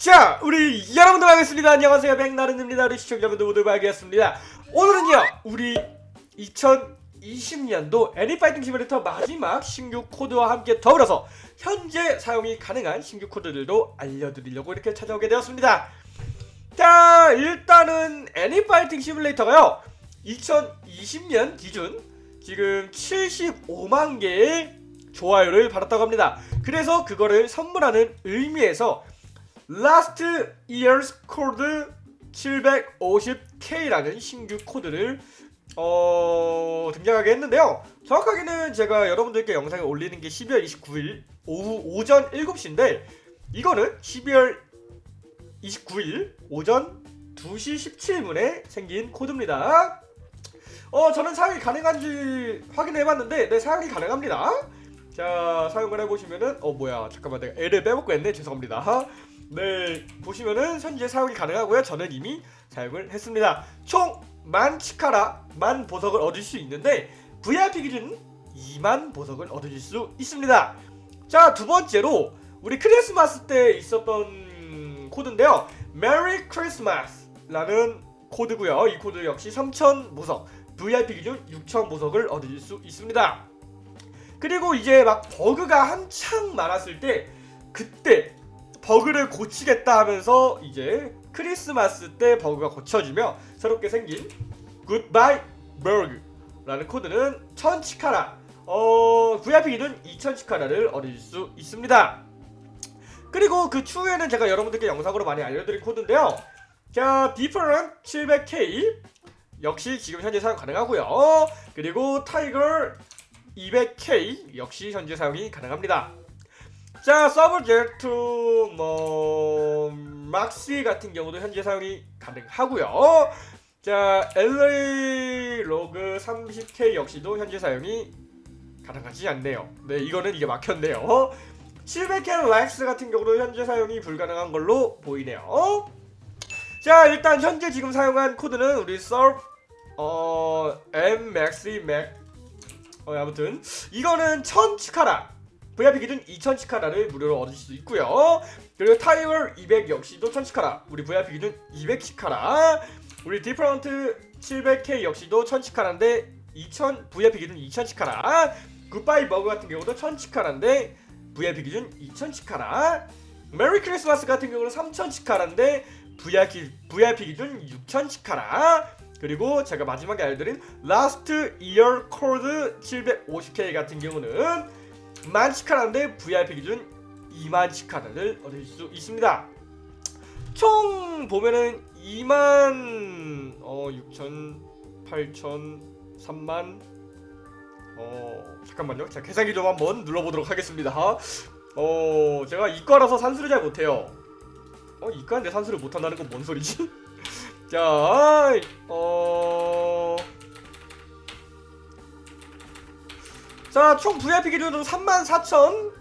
자, 우리 여러분들 반갑습니다. 안녕하세요. 백나른입니다. 우리 시청자분들 모두 반갑습니다. 오늘은요, 우리 2020년도 애니파이팅 시뮬레이터 마지막 신규 코드와 함께 더불어서 현재 사용이 가능한 신규 코드들도 알려드리려고 이렇게 찾아오게 되었습니다. 자, 일단은 애니파이팅 시뮬레이터가요, 2020년 기준 지금 75만 개의 좋아요를 받았다고 합니다. 그래서 그거를 선물하는 의미에서 Last Year's Code 750K라는 신규 코드를 어, 등장하게 했는데요. 정확하게는 제가 여러분들께 영상을 올리는 게 12월 29일 오후 오전 7시인데 이거는 12월 29일 오전 2시 17분에 생긴 코드입니다. 어, 저는 사용이 가능한지 확인해봤는데 네, 사용이 가능합니다. 자, 사용을 해보시면은 어, 뭐야, 잠깐만 내가 L을 빼먹고 했네. 죄송합니다. 네, 보시면은 현재 사용이 가능하고요. 저는 이미 사용을 했습니다. 총 만 치카라, 만 보석을 얻을 수 있는데 VIP 기준 2만 보석을 얻을 수 있습니다. 자, 두 번째로 우리 크리스마스 때 있었던 코드인데요. 메리 크리스마스 라는 코드고요. 이 코드 역시 3,000 보석, VIP 기준 6,000 보석을 얻을 수 있습니다. 그리고 이제 막 버그가 한창 많았을 때 그때 버그를 고치겠다 하면서 이제 크리스마스 때 버그가 고쳐지며 새롭게 생긴 Goodbye Bug라는 코드는 1000치카라 어, VIP 기준 2000치카라를 얻을 수 있습니다. 그리고 그 추후에는 제가 여러분들께 영상으로 많이 알려드린 코드인데요. 자, 디퍼런 700K 역시 지금 현재 사용 가능하고요. 그리고 타이거 200K 역시 현재 사용이 가능합니다. 자, 서브젝트 뭐 막시 같은 경우도 현재 사용이 가능하고요. 자, LA 로그 30K 역시도 현재 사용이 가능하지 않네요. 네, 이거는 이게 막혔네요. 700K 렉스 같은 경우도 현재 사용이 불가능한 걸로 보이네요. 자, 일단 현재 지금 사용한 코드는 우리 서브 어 M Maxi Mac 어 아무튼 이거는 1000 치카라 VIP 기준 2000 치카라를 무료로 얻을 수 있고요. 그리고 타이거 200 역시도 1000 치카라. 우리 VIP 기준 200 치카라. 우리 디프런트 700K 역시도 1000 치카라인데 2000 VIP 기준 2000 치카라. 굿바이 버그 같은 경우도 1000 치카라인데 VIP 기준 2000 치카라. 메리 크리스마스 같은 경우는 3000 치카라인데 VIP, VIP 기준 6000 치카라. 그리고 제가 마지막에 알려드린 Last Year Code 750K 같은 경우는 만 치카라인데 VIP 기준 2만 치카라를 얻을 수 있습니다. 총 보면은 2만 어 6천 8천 3만 어 잠깐만요. 제가 계산기 좀 한번 눌러보도록 하겠습니다. 어 제가 이과라서 산수를 잘 못해요. 어 이과인데 산수를 못한다는 건 뭔 소리지? 자, 어... 자, 총 VIP 기준으로 34,000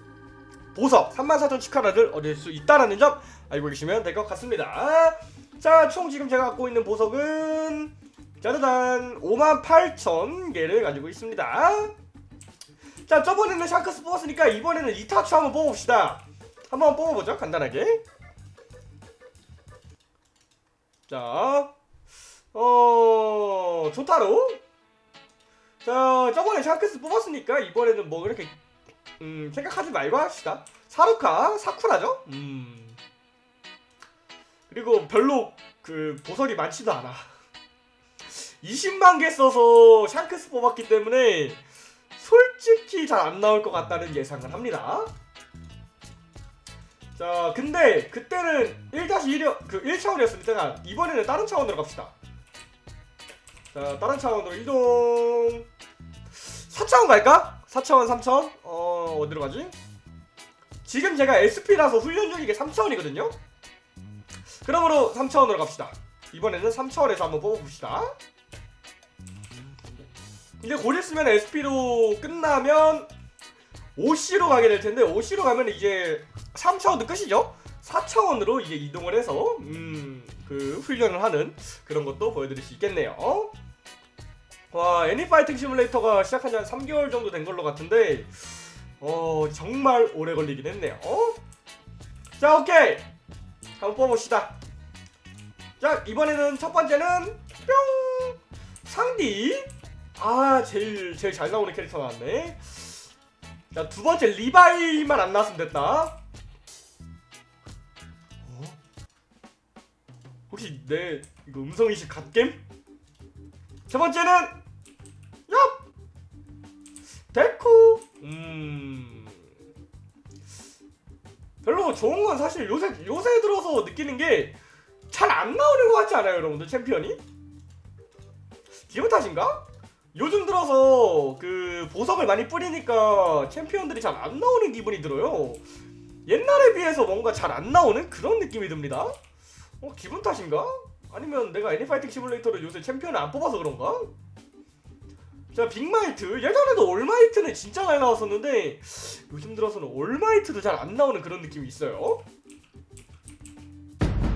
보석, 34,000 치카라를 얻을 수 있다는 점 알고 계시면 될 것 같습니다. 자, 총 지금 제가 갖고 있는 보석은 짜자잔 58,000개를 가지고 있습니다. 자, 저번에는 샹크스 뽑았으니까 이번에는 이타치 한번 뽑아봅시다. 한번 뽑아보죠, 간단하게. 자, 어, 조타로. 자, 저번에 샹크스 뽑았으니까 이번에는 뭐 그렇게 음, 생각하지 말고 합시다. 사루카, 사쿠라죠? 음. 그리고 별로 그 보석이 많지도 않아. 20만 개 써서 샹크스 뽑았기 때문에 솔직히 잘 안 나올 것 같다는 예상을 합니다. 자, 근데 그때는 1-1이 그 1차원이었으니까 이번에는 다른 차원으로 갑시다. 자, 다른 차원으로 이동. 4차원 갈까? 4차원, 3차원? 어, 어디로 가지? 지금 제가 SP라서 훈련 중이게 3차원이거든요? 그러므로 3차원으로 갑시다. 이번에는 3차원에서 한번 뽑아봅시다. 이제 곧 있으면 SP로 끝나면 OC로 가게 될 텐데 OC로 가면 이제 3차원도 끝이죠? 4차원으로 이제 이동을 해서 음, 그 훈련을 하는 그런 것도 보여드릴 수 있겠네요. 와 애니파이팅 시뮬레이터가 시작한 지 한 3개월 정도 된 걸로 같은데 어 정말 오래 걸리긴 했네요. 자 오케이! 한번 뽑아봅시다. 자 이번에는 첫 번째는 뿅! 상디. 아 제일 제일 잘 나오는 캐릭터 나왔네. 자 두 번째 리바이만 안 나왔으면 됐다. 어? 혹시 내 이거 음성이식 갓겜? 세 번째는 별로 좋은 건 사실 요새 요새 들어서 느끼는 게 잘 안 나오는 것 같지 않아요 여러분들 챔피언이? 기분 탓인가? 요즘 들어서 그 보석을 많이 뿌리니까 챔피언들이 잘 안 나오는 기분이 들어요 옛날에 비해서 뭔가 잘 안 나오는 그런 느낌이 듭니다 어 기분 탓인가? 아니면 내가 애니파이팅 시뮬레이터를 요새 챔피언을 안 뽑아서 그런가? 자 빅마이트 예전에도 올마이트는 진짜 잘 나왔었는데 요즘 들어서는 올마이트도 잘 안 나오는 그런 느낌이 있어요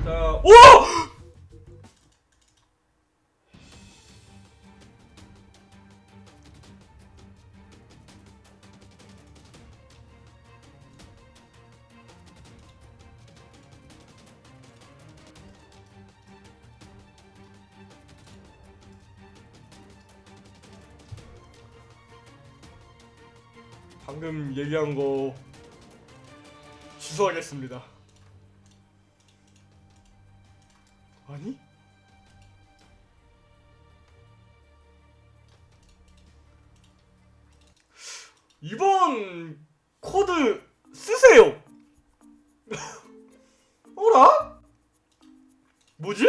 자 오! 방금 얘기한 거 취소하겠습니다. 아니? 이번 코드 쓰세요. 어라? 뭐지?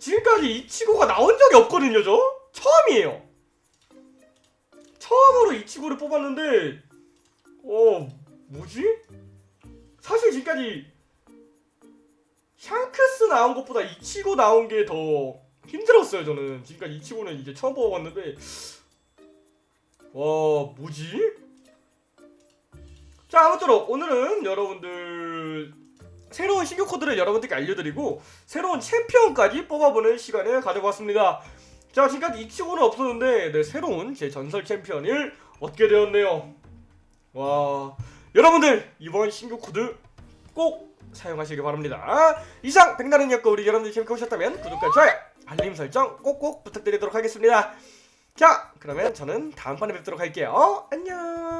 지금까지 이 치고가 나온 적이 없거든요, 저? 처음이에요. 처음으로 이치고를 뽑았는데 어 뭐지? 사실 지금까지 샹크스 나온 것보다 이치고 나온 게 더 힘들었어요 저는 지금까지 이치고는 이제 처음 뽑아봤는데 와 뭐지? 자 아무쪼록 오늘은 여러분들 새로운 신규 코드를 여러분들께 알려드리고 새로운 챔피언까지 뽑아보는 시간을 가져봤습니다 자 지금까지 이치고는 없었는데 네, 새로운 제 전설 챔피언을 얻게 되었네요. 와 여러분들 이번 신규 코드 꼭 사용하시길 바랍니다. 이상 백나른이었고 우리 여러분들 재밌게 보셨다면 구독과 좋아요 알림 설정 꼭꼭 부탁드리도록 하겠습니다. 자 그러면 저는 다음번에 뵙도록 할게요. 안녕